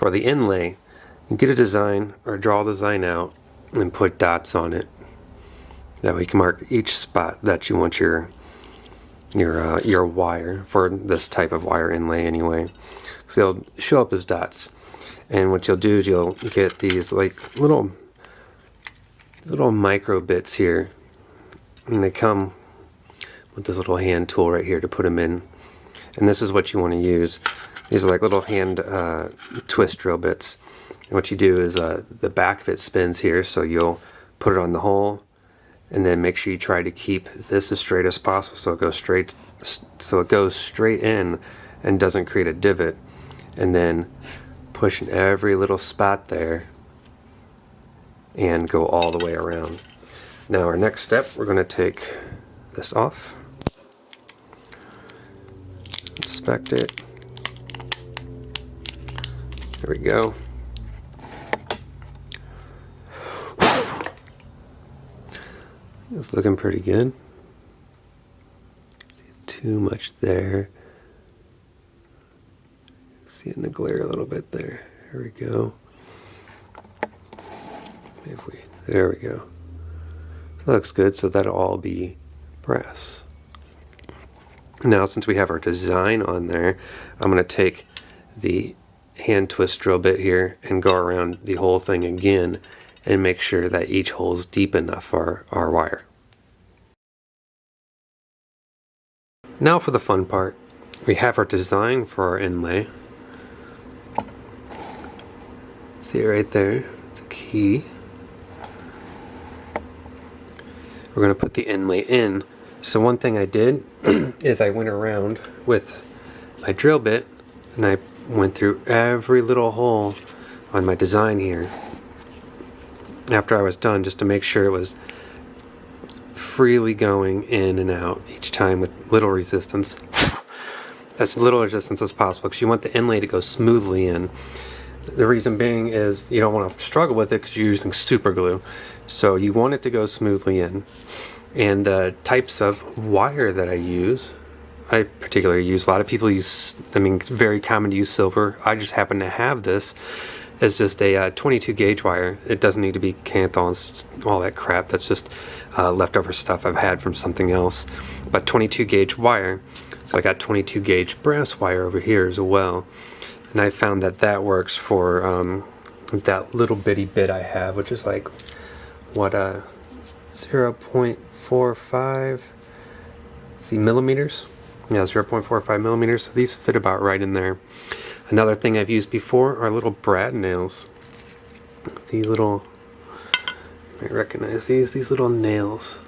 For the inlay, get a design or draw a design out and put dots on it. That way you can mark each spot that you want your your uh, your wire for this type of wire inlay anyway. So they'll show up as dots. And what you'll do is you'll get these like little little micro bits here. And they come with this little hand tool right here to put them in. And this is what you want to use. These are like little hand uh, twist drill bits. And what you do is uh, the back of it spins here, so you'll put it on the hole, and then make sure you try to keep this as straight as possible so it goes straight so it goes straight in and doesn't create a divot and then push in every little spot there and go all the way around. Now our next step we're going to take this off inspect it there we go It's looking pretty good. Too much there. See in the glare a little bit there. Here we go. If we, there we go. That looks good, so that'll all be brass. Now, since we have our design on there, I'm going to take the hand twist drill bit here and go around the whole thing again and make sure that each hole is deep enough for our wire. Now for the fun part. We have our design for our inlay. See it right there? It's a key. We're going to put the inlay in. So one thing I did is I went around with my drill bit and I went through every little hole on my design here. After I was done just to make sure it was freely going in and out each time with little resistance. As little resistance as possible because you want the inlay to go smoothly in. The reason being is you don't want to struggle with it because you're using super glue. So you want it to go smoothly in. And the types of wire that I use I particularly use a lot of people use I mean it's very common to use silver I just happen to have this is just a uh, 22 gauge wire. It doesn't need to be Kanthal, all that crap. That's just uh, leftover stuff I've had from something else. But 22 gauge wire. So I got 22 gauge brass wire over here as well. And I found that that works for um, that little bitty bit I have, which is like, what, uh, 0.45, see, millimeters? Yeah, 0.45 millimeters. So these fit about right in there. Another thing I've used before are little brad nails. These little, I recognize these, these little nails.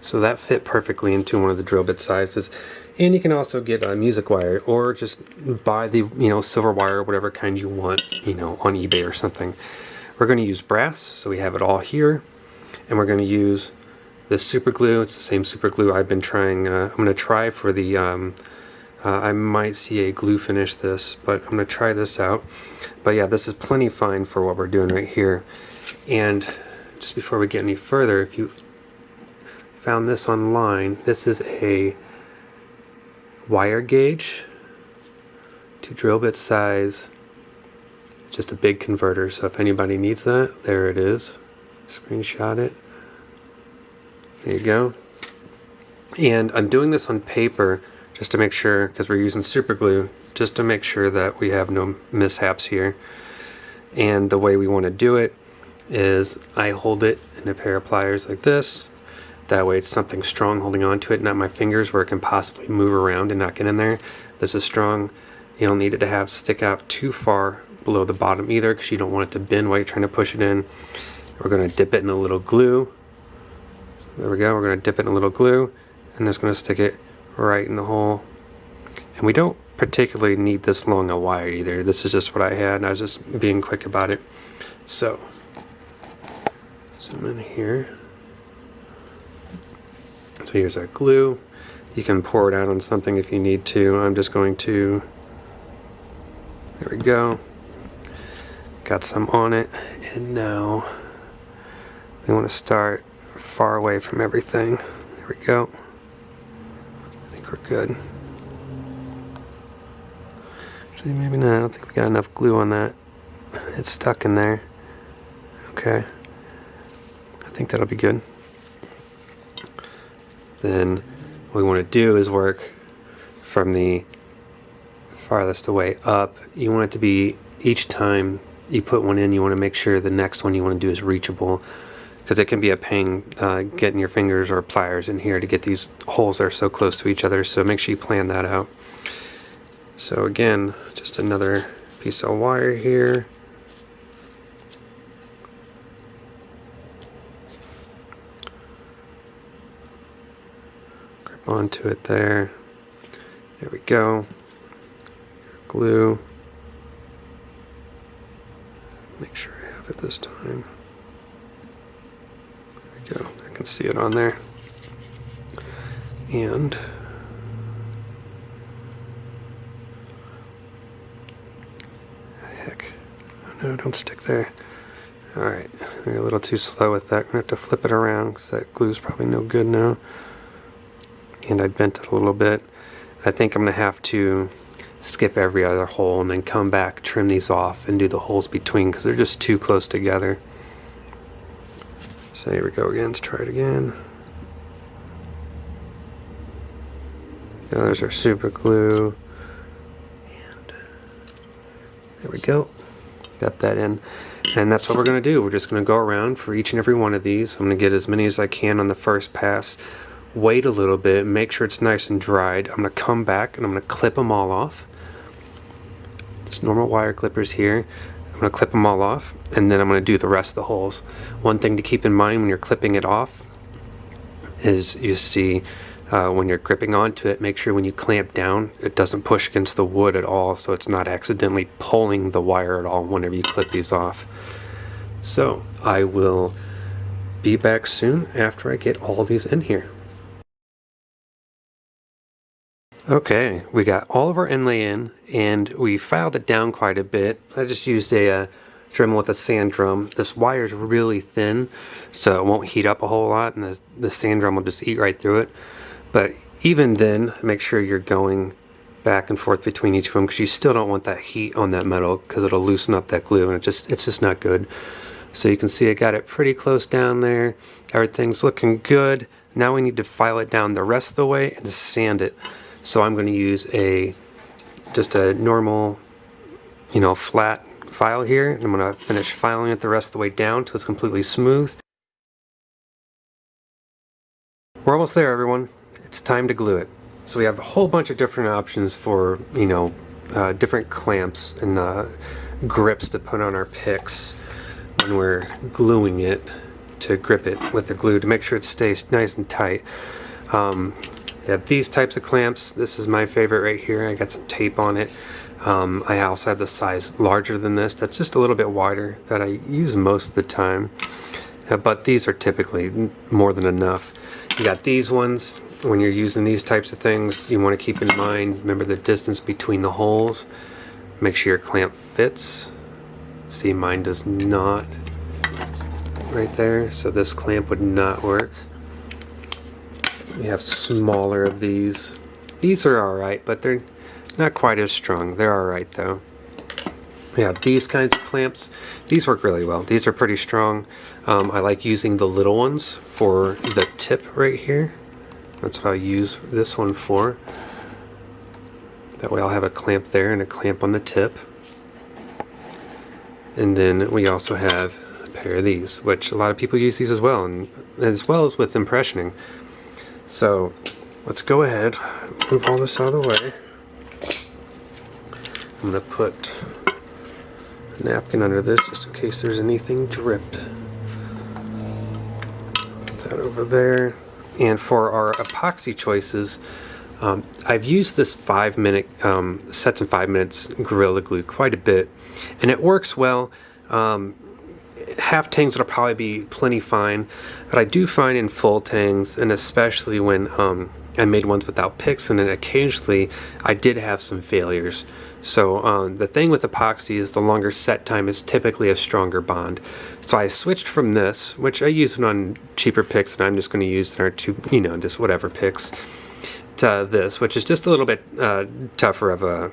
So that fit perfectly into one of the drill bit sizes. And you can also get a music wire or just buy the, you know, silver wire, whatever kind you want, you know, on eBay or something. We're going to use brass, so we have it all here. And we're going to use this super glue. It's the same super glue I've been trying. Uh, I'm going to try for the um, uh, I might CA glue finish this, but I'm going to try this out. But yeah, this is plenty fine for what we're doing right here. And just before we get any further, if you found this online, this is a wire gauge to drill bit size. just a big converter, so if anybody needs that, there it is. Screenshot it. There you go. And I'm doing this on paper just to make sure, because we're using super glue, just to make sure that we have no mishaps here. And the way we want to do it is I hold it in a pair of pliers like this. That way it's something strong holding on to it, not my fingers where it can possibly move around and not get in there. This is strong. You don't need it to have stick out too far below the bottom either because you don't want it to bend while you're trying to push it in. We're going to dip it in a little glue. There we go. We're going to dip it in a little glue and just going to stick it right in the hole. And we don't particularly need this long a wire either. This is just what I had and I was just being quick about it. So, zoom in here. So here's our glue. You can pour it out on something if you need to. I'm just going to, there we go. Got some on it. And now we want to start far away from everything. There we go I think we're good. Actually, maybe not. I don't think we got enough glue on that. It's stuck in there. Okay. I think that'll be good. Then what we want to do is work from the farthest away up. You want it to be each time you put one in, you want to make sure the next one you want to do is reachable because it can be a pain uh, getting your fingers or pliers in here to get these holes that are so close to each other. So make sure you plan that out. So again, just another piece of wire here. Grip onto it there. There we go. Glue. Make sure I have it this time. Go. I can see it on there. And heck. No, don't stick there. Alright, you're a little too slow with that. I'm to have to flip it around because that glue's probably no good now. And I bent it a little bit. I think I'm going to have to skip every other hole and then come back, trim these off, and do the holes between because they're just too close together. So here we go again. Let's try it again. Now there's our super glue. And uh, there we go. Got that in. And that's what we're going to do. We're just going to go around for each and every one of these. I'm going to get as many as I can on the first pass. Wait a little bit, make sure it's nice and dried. I'm going to come back and I'm going to clip them all off. Just normal wire clippers here. I'm going to clip them all off and then I'm going to do the rest of the holes. One thing to keep in mind when you're clipping it off is you see uh, when you're gripping onto it, make sure when you clamp down, it doesn't push against the wood at all so it's not accidentally pulling the wire at all whenever you clip these off. So I will be back soon after I get all these in here. Okay, we got all of our inlay in and we filed it down quite a bit. I just used a uh, Dremel with a sand drum. This wire is really thin so it won't heat up a whole lot and the, the sand drum will just eat right through it. But even then, make sure you're going back and forth between each of them because you still don't want that heat on that metal because it'll loosen up that glue and it just it's just not good. So you can see I got it pretty close down there. Everything's looking good. Now we need to file it down the rest of the way and sand it. So I'm going to use a just a normal, you know, flat file here. And I'm going to finish filing it the rest of the way down till it's completely smooth. We're almost there, everyone. It's time to glue it. So we have a whole bunch of different options for, you know, uh, different clamps and uh, grips to put on our picks when we're gluing it to grip it with the glue to make sure it stays nice and tight. Um, have these types of clamps. This is my favorite right here. I got some tape on it. Um, I also have the size larger than this. That's just a little bit wider that I use most of the time. Uh, but these are typically more than enough. You got these ones. When you're using these types of things, you want to keep in mind, remember the distance between the holes. Make sure your clamp fits. See, mine does not right there. So this clamp would not work. We have smaller of these. These are alright, but they're not quite as strong. They're alright though. We have these kinds of clamps. These work really well. These are pretty strong. Um, I like using the little ones for the tip right here. That's what I use this one for. That way I'll have a clamp there and a clamp on the tip. And then we also have a pair of these, which a lot of people use these as well, and as well as with impressioning. So let's go ahead, move all this out of the way. I'm going to put a napkin under this just in case there's anything dripped. Put that over there. And for our epoxy choices, um, I've used this five minute, um, sets in five minutes Gorilla Glue quite a bit. And it works well. Um, half tangs will probably be plenty fine, but I do find in full tangs, and especially when um, I made ones without picks, and then occasionally I did have some failures. So um, the thing with epoxy is the longer set time is typically a stronger bond. So I switched from this, which I use on cheaper picks, and I'm just going to use in our two, you know, just whatever picks, to this, which is just a little bit uh, tougher of a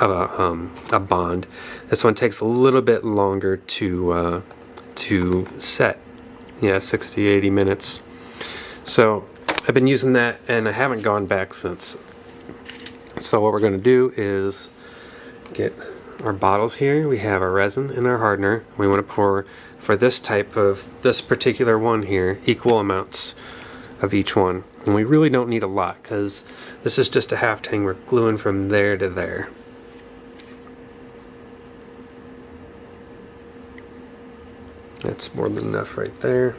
of a, um, a bond. This one takes a little bit longer to uh, to set. Yeah, 60, 80 minutes. So I've been using that and I haven't gone back since. So what we're going to do is get our bottles here. We have our resin and our hardener. We want to pour for this type of, this particular one here, equal amounts of each one. And we really don't need a lot because this is just a half tang. We're gluing from there to there. That's more than enough right there.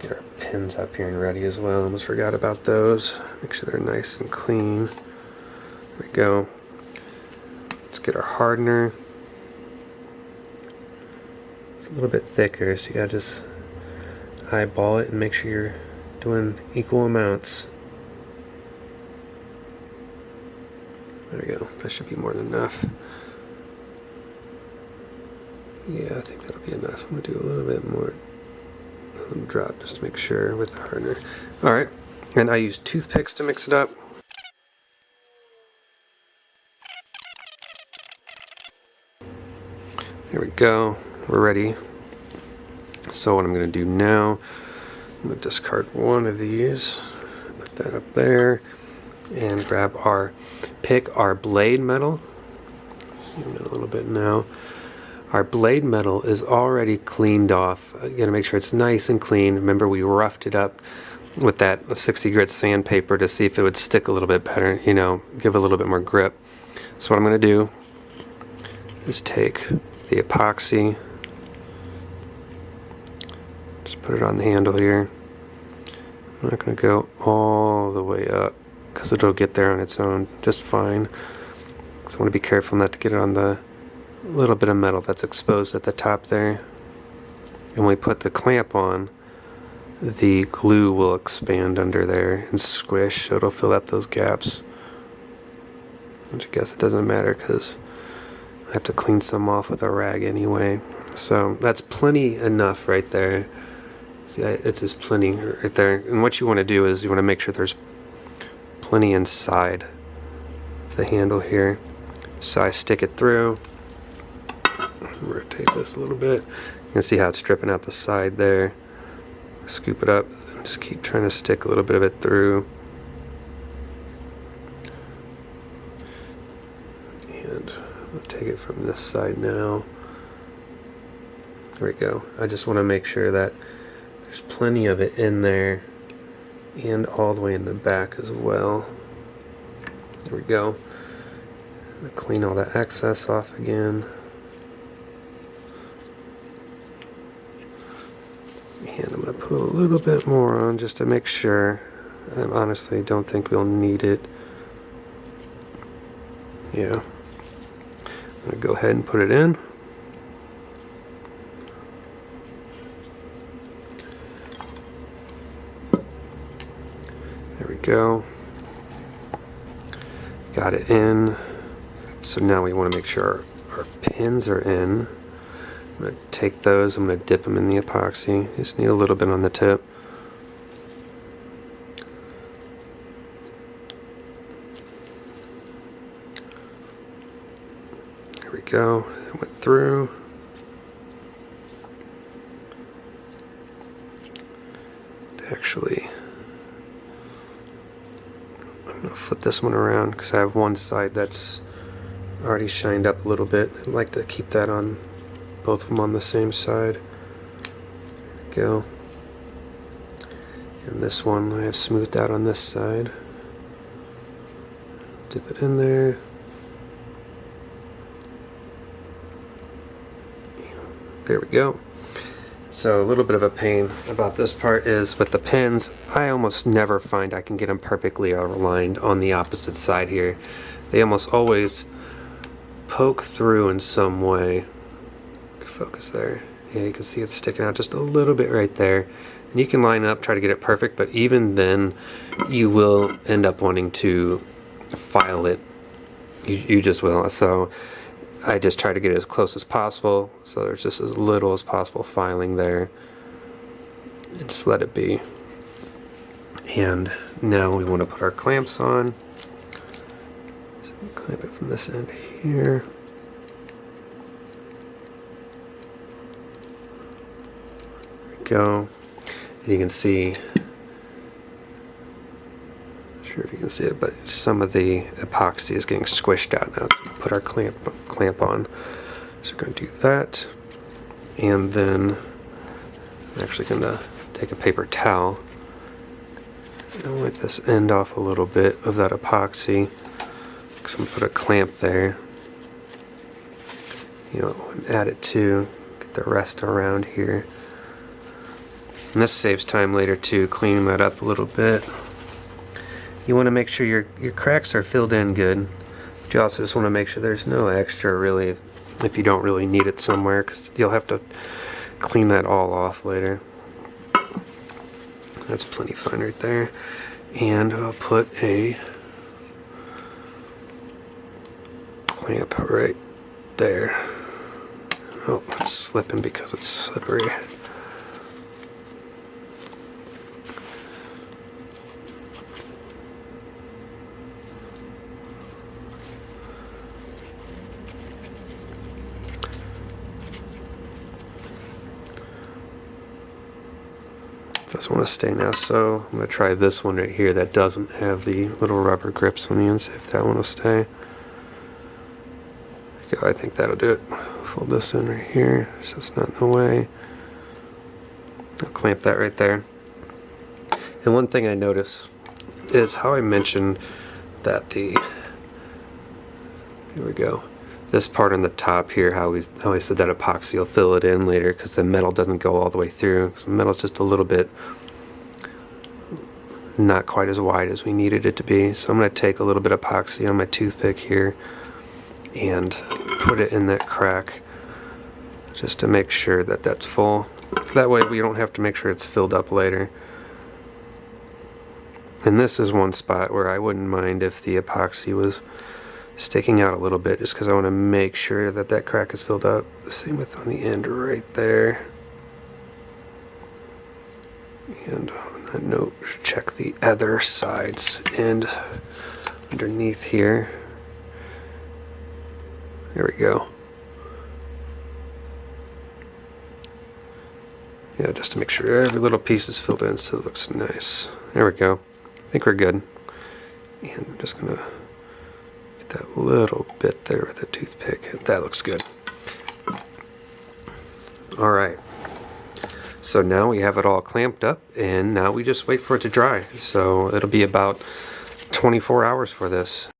Get our pins up here and ready as well. Almost forgot about those. Make sure they're nice and clean. There we go. Let's get our hardener. It's a little bit thicker, so you gotta just eyeball it and make sure you're doing equal amounts. There we go. That should be more than enough. Yeah, I think that'll be enough. I'm gonna do a little bit more drop just to make sure with the hardener. All right, and I use toothpicks to mix it up. There we go, we're ready. So what I'm gonna do now, I'm gonna discard one of these, put that up there, and grab our, pick our blade metal. Zoom in a little bit now. Our blade metal is already cleaned off. Uh, you gotta make sure it's nice and clean. Remember we roughed it up with that 60 grit sandpaper to see if it would stick a little bit better, you know, give a little bit more grip. So what I'm gonna do is take the epoxy, just put it on the handle here. I'm not gonna go all the way up because it'll get there on its own just fine. So I wanna be careful not to get it on the little bit of metal that's exposed at the top there. And we put the clamp on, the glue will expand under there and squish, so it'll fill up those gaps. Which I guess it doesn't matter because I have to clean some off with a rag anyway. So that's plenty enough right there. See, it's just plenty right there. And what you want to do is you want to make sure there's plenty inside the handle here. So I stick it through rotate this a little bit. You can see how it's stripping out the side there. Scoop it up just keep trying to stick a little bit of it through. And I'll take it from this side now. There we go. I just want to make sure that there's plenty of it in there and all the way in the back as well. There we go. Clean all that excess off again. And I'm going to put a little bit more on just to make sure. I honestly don't think we'll need it. Yeah. I'm going to go ahead and put it in. There we go. Got it in. So now we want to make sure our, our pins are in. I'm going to take those, I'm going to dip them in the epoxy. Just need a little bit on the tip. There we go. It went through. Actually, I'm going to flip this one around because I have one side that's already shined up a little bit. I'd like to keep that on both of them on the same side. go. And this one I have smoothed out on this side. Dip it in there. There we go. So a little bit of a pain about this part is with the pins, I almost never find I can get them perfectly aligned on the opposite side here. They almost always poke through in some way focus there. Yeah, you can see it's sticking out just a little bit right there. And you can line up, try to get it perfect, but even then, you will end up wanting to file it. You, you just will. So I just try to get it as close as possible, so there's just as little as possible filing there. And just let it be. And now we want to put our clamps on. So clamp it from this end here. There we go. And you can see, not sure if you can see it, but some of the epoxy is getting squished out now. Put our clamp clamp on. So we're going to do that. And then I'm actually going to take a paper towel and wipe this end off a little bit of that epoxy. Because I'm going to put a clamp there. You know, add it to get the rest around here. And this saves time later too, cleaning that up a little bit. You want to make sure your, your cracks are filled in good. But you also just want to make sure there's no extra really if you don't really need it somewhere because you'll have to clean that all off later. That's plenty fine right there. And I'll put a clamp right there. Oh, it's slipping because it's slippery. Just want to stay now, so I'm going to try this one right here that doesn't have the little rubber grips on the end, see if that one will stay. Okay, I think that'll do it. Fold this in right here so it's not in the way. I'll clamp that right there. And one thing I notice is how I mentioned that the, here we go, this part on the top here, how we, how I said that epoxy will fill it in later because the metal doesn't go all the way through. The metal's just a little bit not quite as wide as we needed it to be. So I'm going to take a little bit of epoxy on my toothpick here and put it in that crack just to make sure that that's full. That way we don't have to make sure it's filled up later. And this is one spot where I wouldn't mind if the epoxy was sticking out a little bit just because I want to make sure that that crack is filled up. The same with on the end right there. And on that note, check the other sides and underneath here. There we go. Yeah, just to make sure every little piece is filled in so it looks nice. There we go. I think we're good. And I'm just gonna that little bit there with a the toothpick. That looks good. All right. So now we have it all clamped up and now we just wait for it to dry. So it'll be about 24 hours for this.